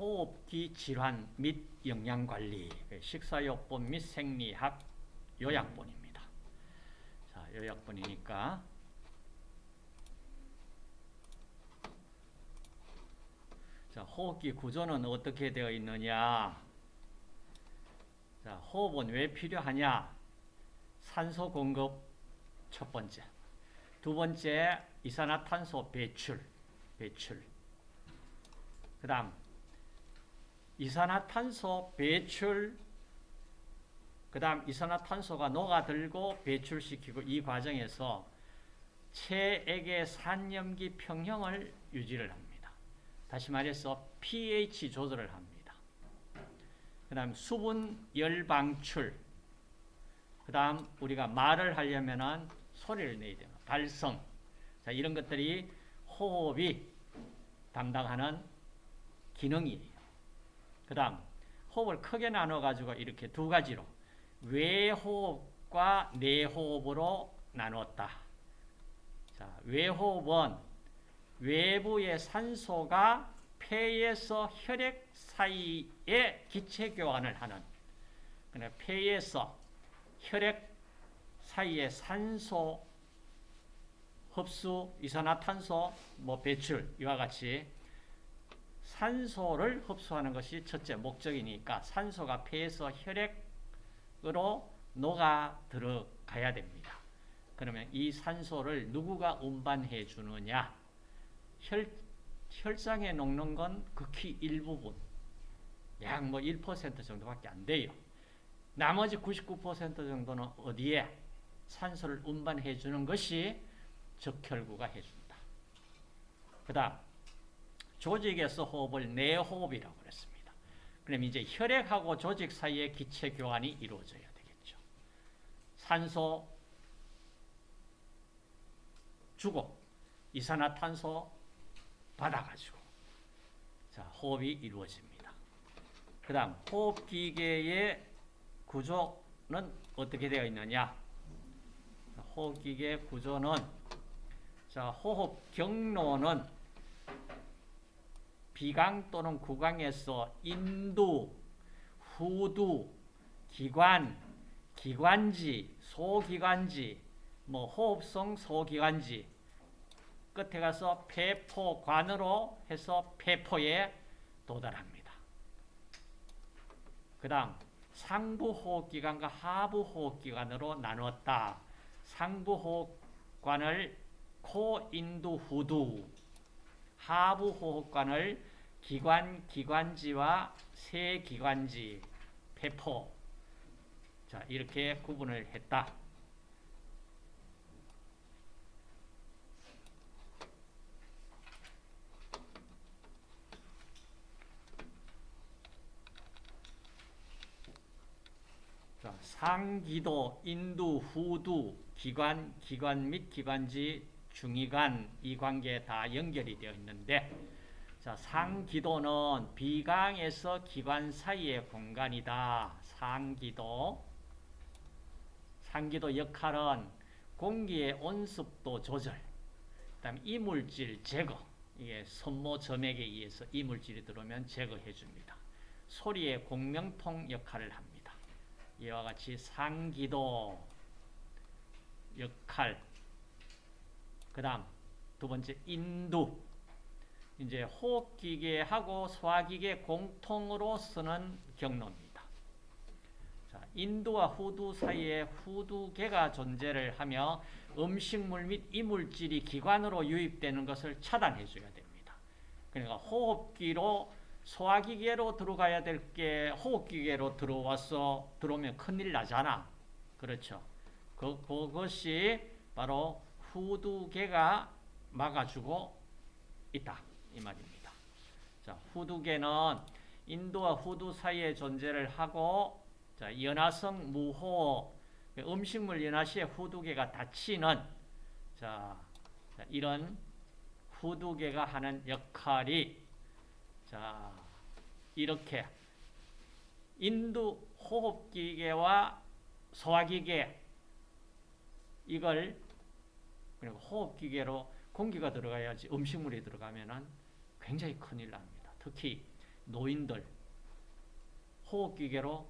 호흡기 질환 및 영양관리, 식사요법 및 생리학 요약본입니다. 자, 요약본이니까 자, 호흡기 구조는 어떻게 되어 있느냐? 자, 호흡은 왜 필요하냐? 산소 공급 첫 번째. 두 번째, 이산화탄소 배출. 배출. 그 다음, 이산화탄소 배출, 그 다음 이산화탄소가 녹아들고 배출시키고 이 과정에서 체액의 산염기 평형을 유지를 합니다. 다시 말해서 pH 조절을 합니다. 그 다음 수분 열 방출, 그 다음 우리가 말을 하려면 소리를 내야 돼요. 발성. 자, 이런 것들이 호흡이 담당하는 기능이에요. 그 다음 호흡을 크게 나눠가지고 이렇게 두 가지로 외호흡과 내호흡으로 나눴다. 자, 외호흡은 외부의 산소가 폐에서 혈액 사이에 기체 교환을 하는 폐에서 혈액 사이에 산소 흡수, 이산화탄소, 뭐 배출 이와 같이 산소를 흡수하는 것이 첫째 목적이니까 산소가 폐에서 혈액으로 녹아 들어가야 됩니다. 그러면 이 산소를 누구가 운반해 주느냐? 혈, 혈장에 녹는 건 극히 일부분, 약 뭐 1% 정도밖에 안 돼요. 나머지 99% 정도는 어디에 산소를 운반해 주는 것이 적혈구가 해준다. 그 다음 조직에서 호흡을 내호흡이라고 그랬습니다. 그럼 이제 혈액하고 조직 사이에 기체 교환이 이루어져야 되겠죠. 산소 주고 이산화탄소 받아가지고 자 호흡이 이루어집니다. 그 다음 호흡기계의 구조는 어떻게 되어 있느냐 호흡기계 구조는 자 호흡 경로는 비강 또는 구강에서 인두, 후두, 기관, 기관지, 소기관지, 뭐 호흡성 소기관지 끝에 가서 폐포관으로 해서 폐포에 도달합니다. 그 다음 상부호흡기관과 하부호흡기관으로 나누었다. 상부호흡관을 코인두 후두 하부호흡관을 기관, 기관지와 세 기관지, 폐포 자 이렇게 구분을 했다. 자, 상기도, 인두, 후두, 기관, 기관 및 기관지, 중위관 이 관계에 다 연결이 되어 있는데 자, 상기도는 비강에서 기관 사이의 공간이다. 상기도. 상기도 역할은 공기의 온습도 조절, 그다음 이물질 제거. 이게 손모 점액에 의해서 이물질이 들어오면 제거해 줍니다. 소리의 공명통 역할을 합니다. 이와 같이 상기도 역할 그 다음 두 번째 인두 이제 호흡기계하고 소화기계 공통으로 쓰는 경로입니다. 자, 인두와 후두 사이에 후두계가 존재를 하며 음식물 및 이물질이 기관으로 유입되는 것을 차단해 줘야 됩니다. 그러니까 호흡기로 소화기계로 들어가야 될 게 호흡기계로 들어와서 들어오면 큰일 나잖아. 그렇죠. 그, 그것이 바로 후두개가 막아주고 있다. 이 말입니다. 자, 후두개는 인두와 후두 사이에 존재를 하고 자, 연화성 무호흡 음식물 연화 시에 후두개가 닫히는 자, 자, 이런 후두개가 하는 역할이 자, 이렇게 인두 호흡기계와 소화기계 이걸 그리고 호흡기계로 공기가 들어가야지 음식물이 들어가면은 굉장히 큰일 납니다. 특히 노인들 호흡기계로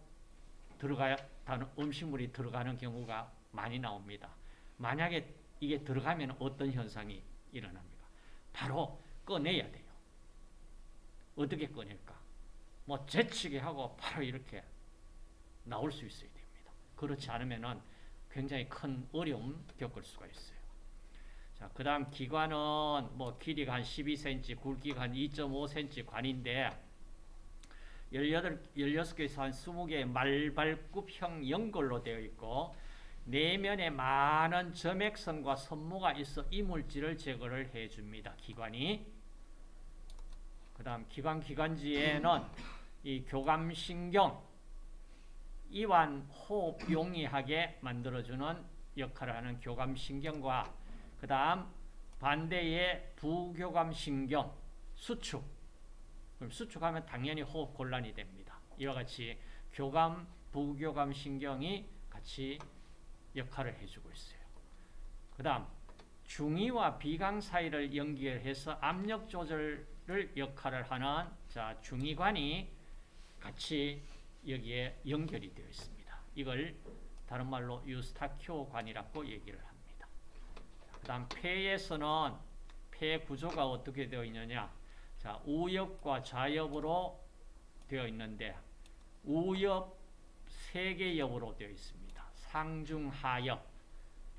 들어가야 다는 음식물이 들어가는 경우가 많이 나옵니다. 만약에 이게 들어가면 어떤 현상이 일어납니까? 바로 꺼내야 돼요. 어떻게 꺼낼까? 뭐 재치게 하고 바로 이렇게 나올 수 있어야 됩니다. 그렇지 않으면은 굉장히 큰 어려움 겪을 수가 있어요. 자, 그 다음 기관은 뭐 길이가 한 12cm, 굵기가 한 2.5cm 관인데 18, 16개에서 한 20개의 말발굽형 연골로 되어 있고 내면에 많은 점액선과 선모가 있어 이물질을 제거를 해줍니다. 기관이. 그 다음 기관 기관지에는 이 교감신경, 이완 호흡 용이하게 만들어주는 역할을 하는 교감신경과 그 다음 반대의 부교감신경, 수축. 그럼 수축하면 당연히 호흡 곤란이 됩니다. 이와 같이 교감, 부교감 신경이 같이 역할을 해주고 있어요. 그 다음 중이와 비강 사이를 연결해서 압력 조절을 역할을 하는 자 중이관이 같이 여기에 연결이 되어 있습니다. 이걸 다른 말로 유스타키오관이라고 얘기를 합니다. 그 다음 폐에서는 폐 구조가 어떻게 되어 있느냐 자 우엽과 좌엽으로 되어 있는데 우엽 세개 엽으로 되어 있습니다. 상중하엽,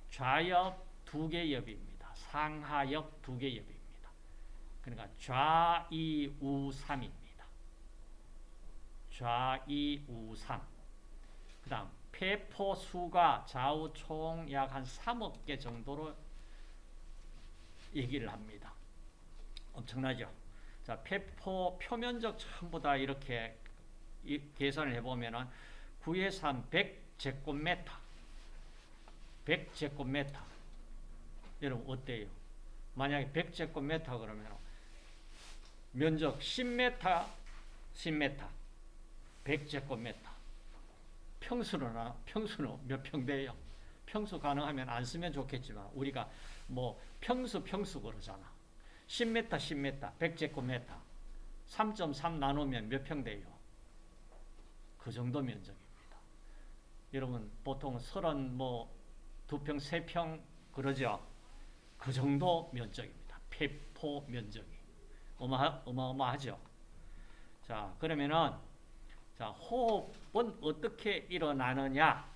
좌엽 두개 엽입니다. 상하엽 두개 엽입니다. 그러니까 좌이우삼입니다. 좌이우삼. 그 다음 폐포 수가 좌우 총 약 한 3억 개 정도로 얘기를 합니다. 엄청나죠? 자, 폐포 표면적 전부 다 이렇게 계산을 해보면은 9의 3, 100제곱미터. 100제곱미터. 여러분 어때요? 만약에 100제곱미터 그러면 면적 10m, 10m, 100제곱미터. 평수로나 평수는 몇 평대예요? 평수 가능하면 안 쓰면 좋겠지만 우리가 뭐 평수 평수 그러잖아. 10m, 10m, 100제곱미터. 3.3 나누면 몇 평대요? 그 정도 면적입니다. 여러분 보통 30뭐두 평, 세평 그러죠. 그 정도 면적입니다. 폐포 면적이 어마하, 어마어마하죠. 자 그러면은 자 호흡은 어떻게 일어나느냐?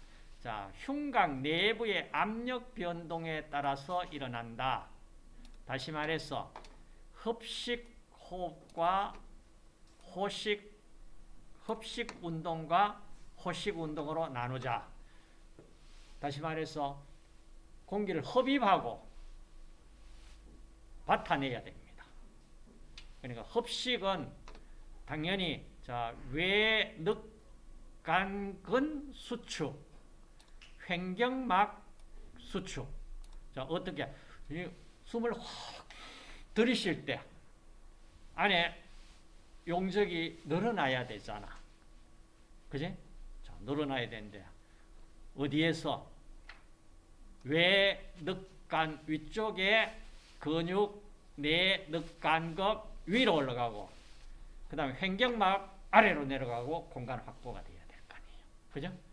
자 흉곽 내부의 압력 변동에 따라서 일어난다. 다시 말해서 흡식 호흡과 호식 흡식 운동과 호식 운동으로 나누자. 다시 말해서 공기를 흡입하고 받아내야 됩니다. 그러니까 흡식은 당연히 자 외 늑간근 수축, 횡경막 수축. 자 어떻게 숨을 확 들이쉴 때 안에 용적이 늘어나야 되잖아. 그지? 자, 늘어나야 되는데 어디에서 외늑간 위쪽에 근육 내 늑간극 위로 올라가고 그 다음에 횡격막 아래로 내려가고 공간 확보가 돼야 될 거 아니에요. 그죠?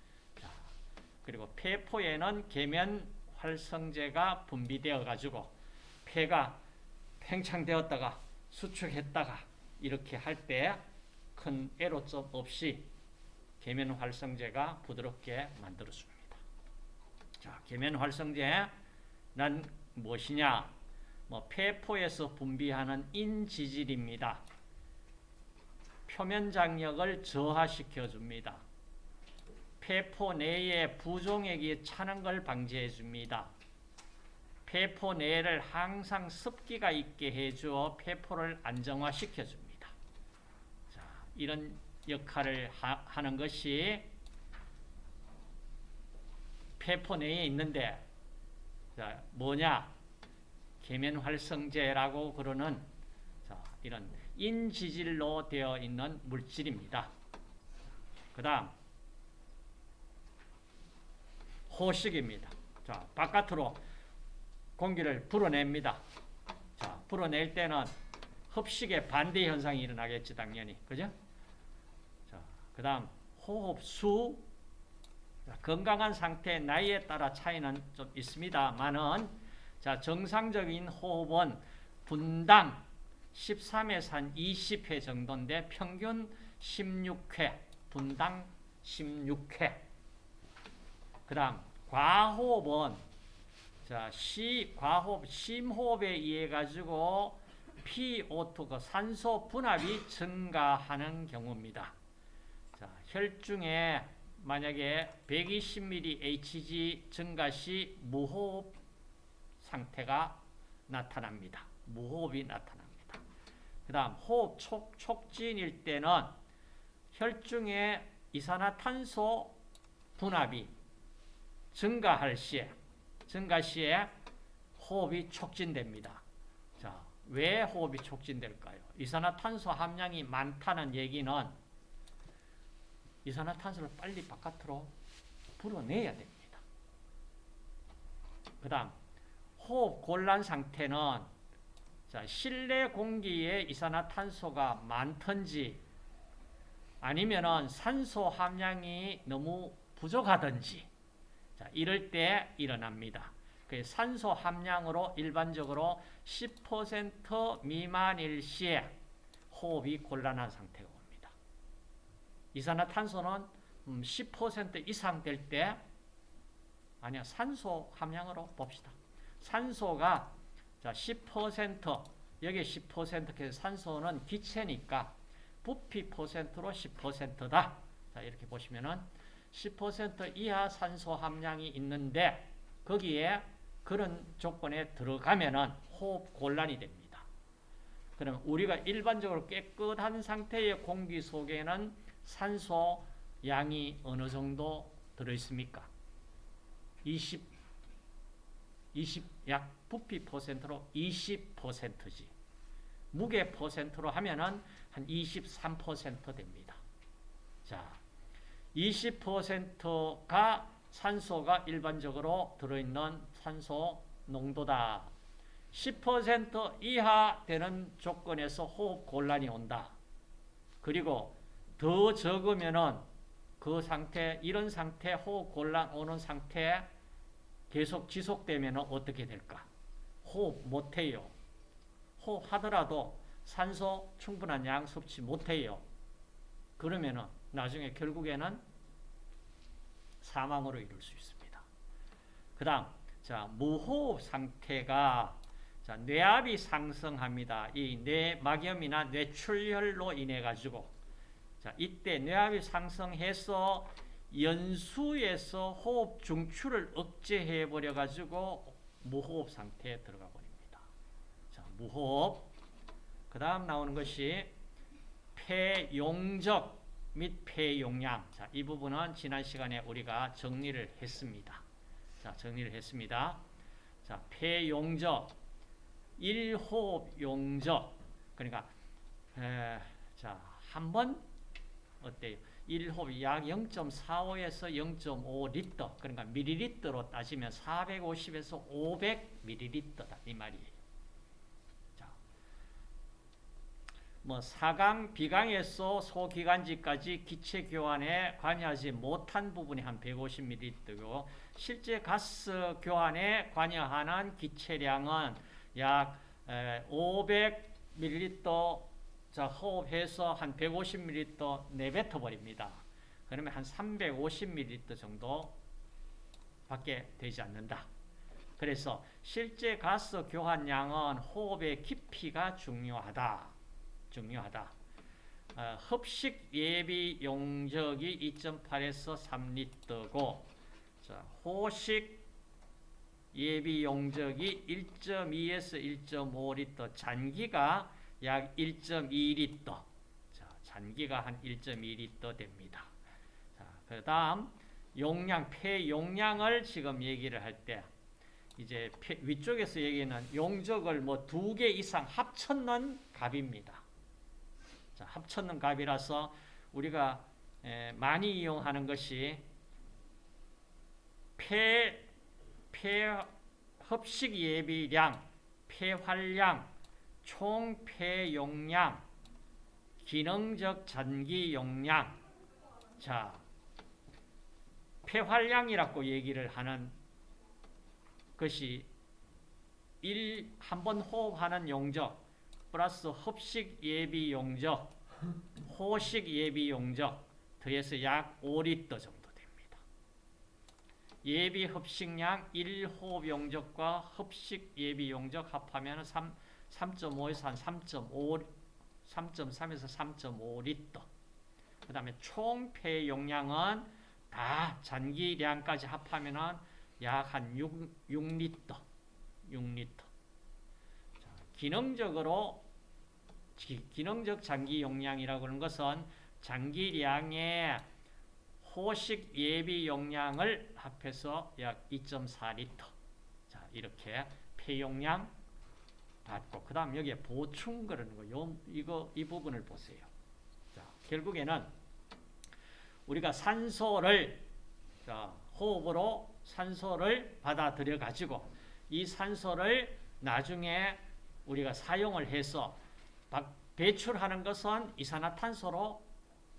자, 그리고 폐포에는 계면 활성제가 분비되어 가지고 폐가 팽창되었다가 수축했다가 이렇게 할 때 큰 애로점 없이 계면 활성제가 부드럽게 만들어줍니다. 자, 계면 활성제는 무엇이냐? 뭐 폐포에서 분비하는 인지질입니다. 표면 장력을 저하시켜 줍니다. 폐포 내에 부종액이 차는 걸 방지해 줍니다. 폐포 내를 항상 습기가 있게 해주어 폐포를 안정화시켜 줍니다. 자, 이런 역할을 하, 는 것이 폐포 내에 있는데 자, 뭐냐? 계면활성제라고 그러는 자, 이런 인지질로 되어 있는 물질입니다. 그 다음 호식입니다. 자, 바깥으로 공기를 불어냅니다. 자, 불어낼 때는 흡식에 반대 현상이 일어나겠지 당연히 그죠? 자, 그 다음 호흡수 건강한 상태 나이에 따라 차이는 좀 있습니다만은 자 정상적인 호흡은 분당 13에서 한 20회 정도인데 평균 16회 분당 16회 그 다음 과호흡은 자, 시 과호흡 심호흡에 의해 가지고 PO2 그 산소 분압이 증가하는 경우입니다. 자, 혈중에 만약에 120ml Hg 증가 시 무호흡 상태가 나타납니다. 무호흡이 나타납니다. 그 다음 호흡 촉, 촉진일 때는 혈중에 이산화탄소 분압이 증가할 시에 증가 시에 호흡이 촉진됩니다. 자, 왜 호흡이 촉진될까요? 이산화탄소 함량이 많다는 얘기는 이산화탄소를 빨리 바깥으로 불어내야 됩니다. 그 다음 호흡 곤란 상태는 자, 실내 공기에 이산화탄소가 많든지 아니면은 산소 함량이 너무 부족하든지 자, 이럴 때 일어납니다. 그 산소 함량으로 일반적으로 10% 미만일 시에 호흡이 곤란한 상태가 옵니다. 이산화탄소는 10% 이상 될 때 아니야 산소 함량으로 봅시다. 산소가 자, 10% 여기 10% 산소는 기체니까 부피 퍼센트로 10%다. 자, 이렇게 보시면은 10% 이하 산소 함량이 있는데 거기에 그런 조건에 들어가면은 호흡 곤란이 됩니다. 그럼 우리가 일반적으로 깨끗한 상태의 공기 속에는 산소 양이 어느 정도 들어 있습니까? 20 20 약 부피 퍼센트로 20%지. 무게 퍼센트로 하면은 한 23% 됩니다. 자, 20%가 산소가 일반적으로 들어있는 산소 농도다. 10% 이하 되는 조건에서 호흡 곤란이 온다. 그리고 더 적으면은 그 상태, 이런 상태, 호흡 곤란 오는 상태 계속 지속되면 어떻게 될까? 호흡 못해요. 호흡하더라도 산소 충분한 양 섭취 못해요. 그러면은 나중에 결국에는 사망으로 이룰 수 있습니다. 그 다음, 자, 무호흡 상태가 자, 뇌압이 상승합니다. 이 뇌막염이나 뇌출혈로 인해 가지고 자, 이때 뇌압이 상승해서 연수에서 호흡 중추를 억제해 버려 가지고 무호흡 상태에 들어가 버립니다. 자, 무호흡. 그다음 나오는 것이 폐용적 및 폐용량. 자, 이 부분은 지난 시간에 우리가 정리를 했습니다. 자, 정리를 했습니다. 자, 폐용적 1호흡 용적. 그러니까 에, 자, 한 번 어때요? 1호흡 약 0.45에서 0.5리터. 그러니까 밀리리터로 따지면 450에서 500밀리리터다 이 말이에요. 뭐 사강, 비강에서 소기관지까지 기체 교환에 관여하지 못한 부분이 한 150ml고 실제 가스 교환에 관여하는 기체량은 약 500ml 자 호흡해서 한 150ml 내뱉어 버립니다. 그러면 한 350ml 정도 밖에 되지 않는다. 그래서 실제 가스 교환량은 호흡의 깊이가 중요하다. 중요하다. 어, 흡식 예비 용적이 2.8에서 3리터고 자, 호식 예비 용적이 1.2에서 1.5리터, 잔기가 약 1.2리터. 자, 잔기가 한 1.2리터 됩니다. 자, 그다음 용량 폐 용량을 지금 얘기를 할 때 이제 폐, 위쪽에서 얘기는 용적을 뭐 두 개 이상 합쳤는 값입니다. 자, 합쳤는 값이라서 우리가 많이 이용하는 것이 폐, 폐 흡식 예비량, 폐활량, 총 폐용량, 기능적 잔기 용량. 자, 폐활량이라고 얘기를 하는 것이 일 한 번 호흡하는 용적 플러스 흡식 예비 용적, 호식 예비 용적 더해서 약 5리터 정도 됩니다. 예비 흡식량 1호흡 용적과 흡식 예비 용적 합하면 3, 3.5에서 한 3.5, 3.3에서 3.5리터. 그 다음에 총폐 용량은 다 잔기량까지 합하면 약한 6, 6리터. 6리터. 자, 기능적으로 기, 기능적 장기 용량이라고 하는 것은 장기량의 호식 예비 용량을 합해서 약 2.4리터. 자, 이렇게 폐용량 받고 그 다음 여기에 보충 그러는 거. 요 이거 이 부분을 보세요. 자, 결국에는 우리가 산소를 자, 호흡으로 산소를 받아들여 가지고 이 산소를 나중에 우리가 사용을 해서 배출하는 것은 이산화탄소로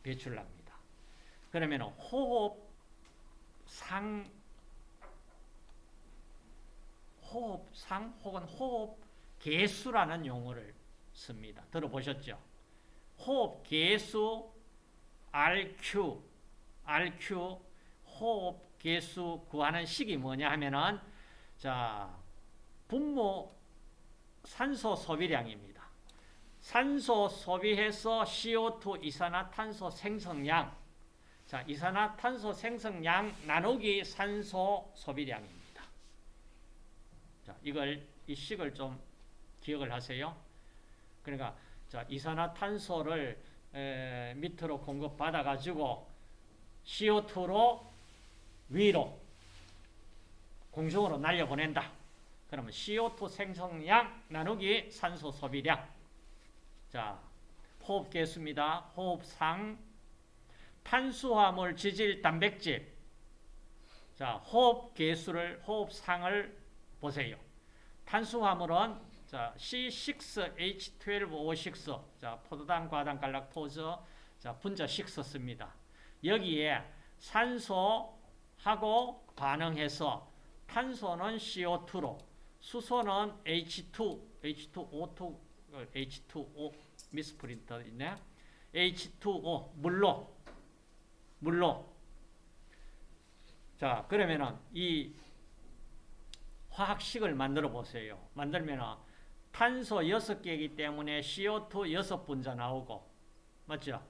배출합니다. 그러면 호흡 상 호흡상 혹은 호흡 개수라는 용어를 씁니다. 들어보셨죠? 호흡 개수 RQ RQ 호흡 개수 구하는 식이 뭐냐 하면은 자 분모 산소 소비량입니다. 산소 소비해서 CO2 이산화탄소 생성량 자 이산화탄소 생성량 나누기 산소 소비량입니다. 자 이걸 이 식을 좀 기억을 하세요. 그러니까 자 이산화탄소를 에, 밑으로 공급 받아 가지고 CO2로 위로 공중으로 날려보낸다. 그러면 CO2 생성량 나누기 산소 소비량. 자, 호흡 개수입니다. 호흡상 탄수화물, 지질, 단백질. 자, 호흡 개수를 호흡상을 보세요. 탄수화물은 자, C6H12O6. 자, 포도당, 과당, 갈락토즈. 자, 분자 6 씁니다. 여기에 산소하고 반응해서 탄소는 CO2로 수소는 H2, H2O2, H2O 미스프린터 있네. H2O 물로 물로 자 그러면은 이 화학식을 만들어 보세요. 만들면은 탄소 6개이기 때문에 CO2 6분자 나오고 맞죠?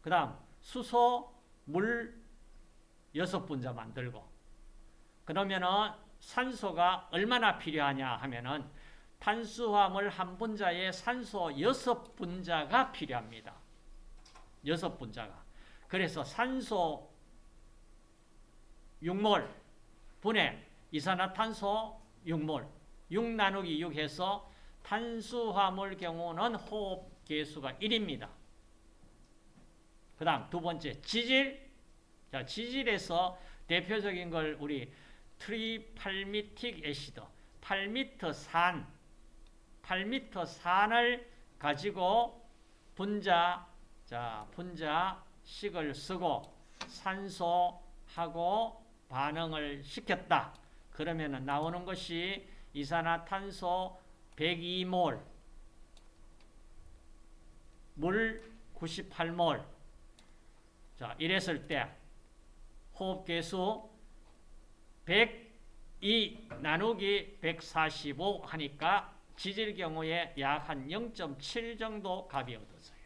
그 다음 수소 물 6분자 만들고 그러면은 산소가 얼마나 필요하냐 하면은 탄수화물 한 분자에 산소 6분자가 필요합니다. 6분자가. 그래서 산소 6몰 분해 이산화탄소 6몰 6 나누기 6 해서 탄수화물 경우는 호흡 계수가 1입니다. 그 다음 두 번째 지질 자 지질에서 대표적인 걸 우리 tripalmitic acid 팔미틴산 8m 산을 가지고 분자 자 분자식을 쓰고 산소하고 반응을 시켰다. 그러면 나오는 것이 이산화탄소 102몰 물 98몰 자 이랬을 때 호흡계수 102 나누기 145 하니까 지질 경우에 약 한 0.7 정도 값이 얻어져요.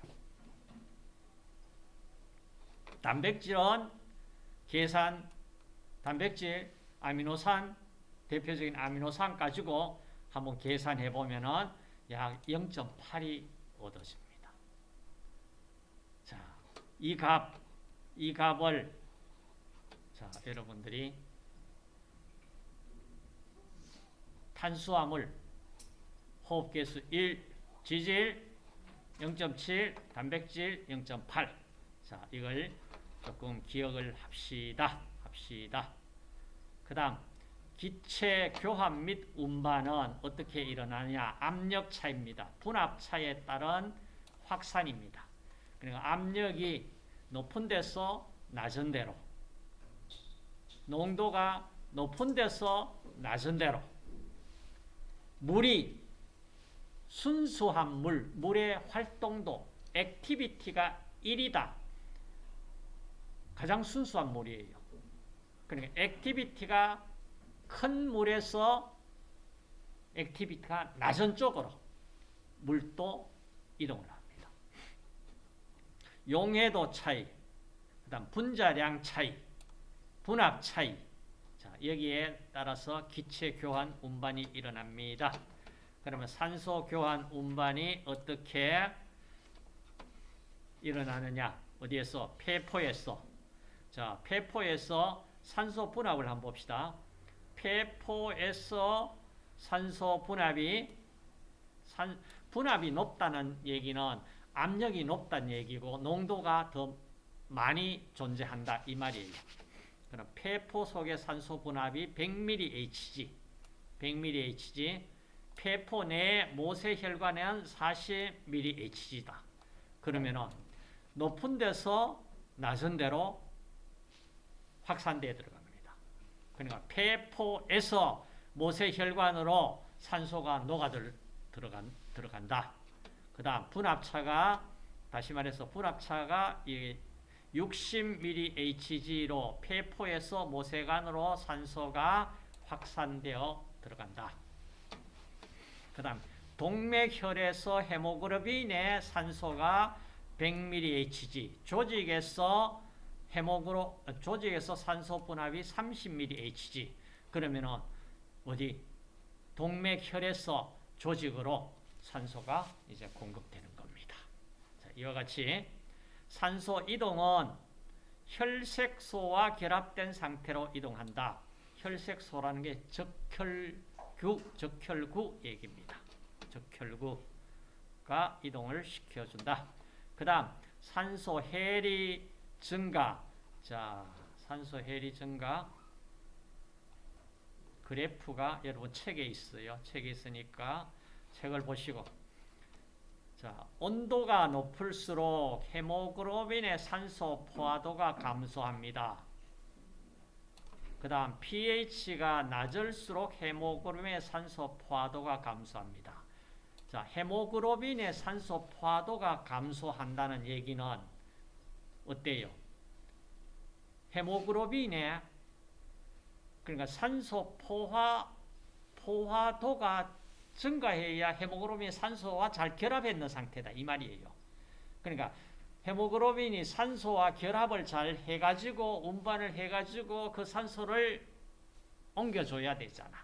단백질은 계산, 단백질, 아미노산, 대표적인 아미노산 가지고 한번 계산해 보면은 약 0.8이 얻어집니다. 자, 이 값, 이 값을 자, 여러분들이 탄수화물 호흡계수 1, 지질 0.7, 단백질 0.8. 자, 이걸 조금 기억을 합시다. 합시다. 그 다음, 기체 교환 및 운반은 어떻게 일어나느냐? 압력 차입니다. 분압 차에 따른 확산입니다. 그러니까 압력이 높은 데서 낮은 데로 농도가 높은 데서 낮은 데로 물이 순수한 물, 물의 활동도, activity가 1이다. 가장 순수한 물이에요. 그러니까 activity가 큰 물에서 activity가 낮은 쪽으로 물도 이동을 합니다. 용해도 차이, 그 다음 분자량 차이, 분압 차이. 자, 여기에 따라서 기체 교환 운반이 일어납니다. 그러면 산소 교환 운반이 어떻게 일어나느냐? 어디에서? 폐포에서. 자, 폐포에서 산소 분압을 한번 봅시다. 폐포에서 산소 분압이 산, 분압이 높다는 얘기는 압력이 높다는 얘기고 농도가 더 많이 존재한다 이 말이에요. 그럼 폐포 속의 산소 분압이 100mHg, 100mHg, 폐포 내 모세 혈관은 40mHg다. 그러면은 높은 데서 낮은 데로 확산되어 들어갑니다. 그러니까 폐포에서 모세 혈관으로 산소가 녹아들 들어간 들어간다. 그 다음 분압차가 다시 말해서 분압차가 이 60mHg로 폐포에서 모세관으로 산소가 확산되어 들어간다. 그 다음 동맥혈에서 헤모글로빈의 산소가 100mHg, 조직에서 헤모그로 조직에서 산소 분압이 30mHg. 그러면은 어디 동맥혈에서 조직으로 산소가 이제 공급되는 겁니다. 자, 이와 같이 산소 이동은 혈색소와 결합된 상태로 이동한다. 혈색소라는 게 적혈 구, 적혈구 얘기입니다. 적혈구가 이동을 시켜준다. 그 다음 산소 해리 증가. 자, 산소 해리 증가. 그래프가 여러분 책에 있어요. 책에 있으니까 책을 보시고 자, 온도가 높을수록 헤모글로빈의 산소 포화도가 감소합니다. 그 다음 pH가 낮을수록 헤모글로빈의 산소 포화도가 감소합니다. 자, 헤모글로빈의 산소 포화도가 감소한다는 얘기는 어때요? 헤모글로빈의 그러니까 산소 포화 포화도가 증가해야 헤모글로빈이 산소와 잘 결합했는 상태다 이 말이에요. 그러니까 헤모글로빈이 산소와 결합을 잘 해가지고 운반을 해가지고 그 산소를 옮겨줘야 되잖아.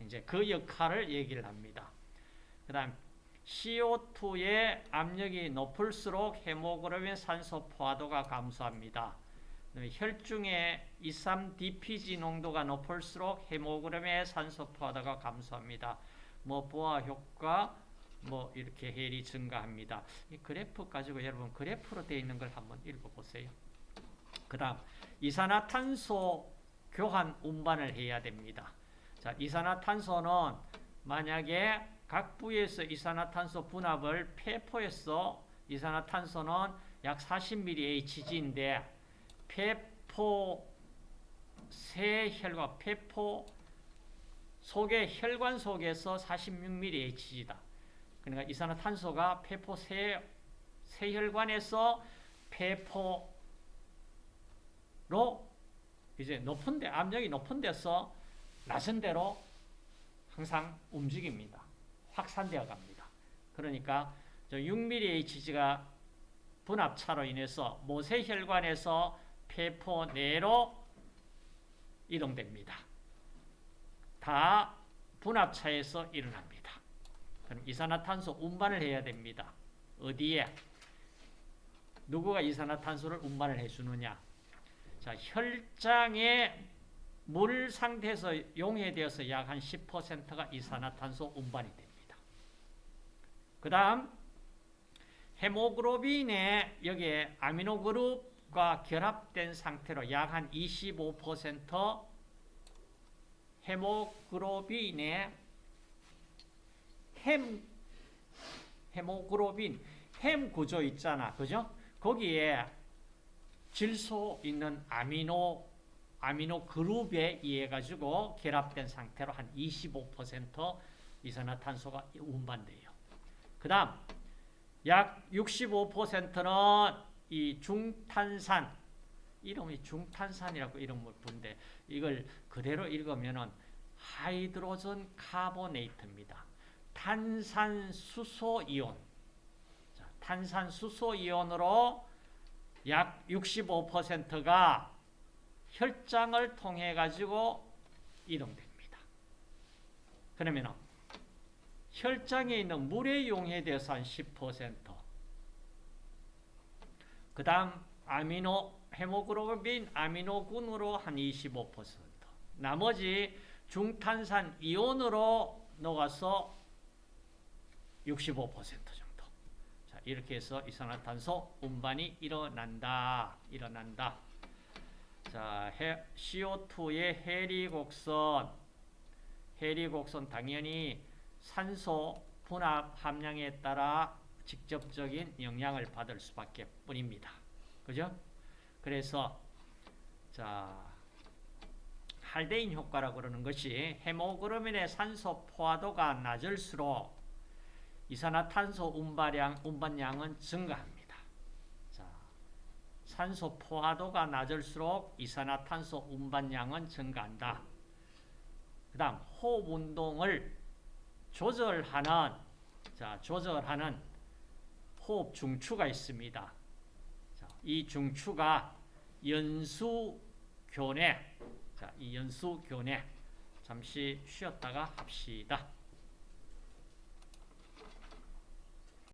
이제 그 역할을 얘기를 합니다. 그 다음 CO2의 압력이 높을수록 헤모글로빈 산소 포화도가 감소합니다. 혈중의 23DPG 농도가 높을수록 헤모글로빈의 산소 포화도가 감소합니다. 뭐 보아 효과 뭐 이렇게 헬이 증가합니다. 이 그래프 가지고 여러분 그래프로 되어 있는 걸 한번 읽어보세요. 그 다음 이산화탄소 교환 운반을 해야 됩니다. 자, 이산화탄소는 만약에 각 부위에서 이산화탄소 분압을 폐포에서 이산화탄소는 약 40mHg인데 폐포 세혈관 폐포 속의 혈관 속에서 46mHg다. 그러니까 이산화탄소가 폐포 세, 세혈관에서 폐포로 이제 높은 데, 압력이 높은 데서 낮은 데로 항상 움직입니다. 확산되어 갑니다. 그러니까 6mHg가 분압차로 인해서 모세혈관에서 폐포 내로 이동됩니다. 다 분압차에서 일어납니다. 이산화탄소 운반을 해야 됩니다. 어디에? 누구가 이산화탄소를 운반을 해주느냐? 자, 혈장에 물 상태에서 용해되어서 약 한 10%가 이산화탄소 운반이 됩니다. 그 다음 헤모글로빈에 여기에 아미노그룹과 결합된 상태로 약 한 25% 헤모글로빈의 헴 헤모글로빈 헴 구조 있잖아. 그죠? 거기에 질소 있는 아미노 아미노 그룹에 의해 가지고 결합된 상태로 한 25% 이산화탄소가 운반돼요. 그 다음 약 65%는 이 중탄산 이름이 중탄산이라고 이름을 부른데 이걸 그대로 읽으면은 하이드로전 카보네이트입니다. 탄산수소 이온. 자, 탄산수소 이온으로 약 65%가 혈장을 통해 가지고 이동됩니다. 그러면은 혈장에 있는 물의 용에 대해서 한 10%. 그 다음 아미노 헤모글로빈 아미노군으로 한 25%. 나머지 중탄산 이온으로 녹아서 65% 정도. 자, 이렇게 해서 이산화탄소 운반이 일어난다. 일어난다. 자, CO2의 해리곡선. 해리곡선 당연히 산소 분압 함량에 따라 직접적인 영향을 받을 수밖에 뿐입니다. 그죠? 그래서 자 할데인 효과라고 그러는 것이 헤모글로빈의 산소 포화도가 낮을수록 이산화탄소 운반량, 운반량은 증가합니다. 자, 산소 포화도가 낮을수록 이산화탄소 운반량은 증가한다. 그 다음 호흡 운동을 조절하는 자, 조절하는 호흡 중추가 있습니다. 자, 이 중추가 연수교내 자, 이 연수교내 잠시 쉬었다가 합시다.